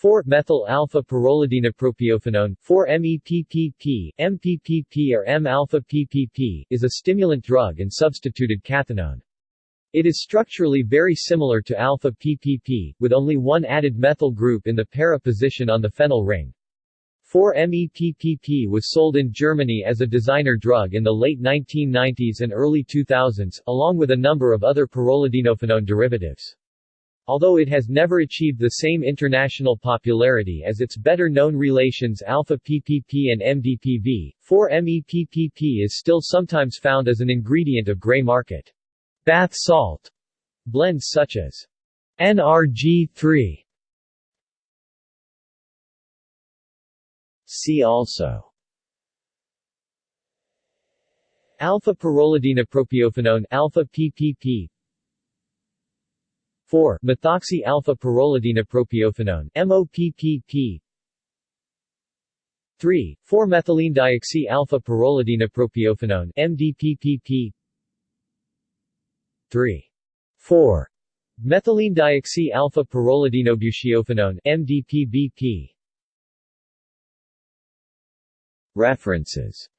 4-methyl alpha pyrrolidinopropionophenone 4-MEPPP, MPPP or M-alpha PPP, is a stimulant drug and substituted cathinone. It is structurally very similar to alpha PPP, with only one added methyl group in the para position on the phenyl ring. 4-MEPPP was sold in Germany as a designer drug in the late 1990s and early 2000s, along with a number of other pyrrolidinophenone derivatives. Although it has never achieved the same international popularity as its better-known relations alpha-PPP and MDPV, 4-MEPPP is still sometimes found as an ingredient of gray market. Bath salt blends such as NRG3 See also Alpha pyrrolidinopropionophenone alpha PPP 4 methoxy alpha pyrrolidinopropionophenone MOPPP 3 4 methylene dioxy alpha pyrrolidinopropionophenone MDPPP 3 4 methylene dioxy alpha pyrrolidinobutyrophenone MDPBP References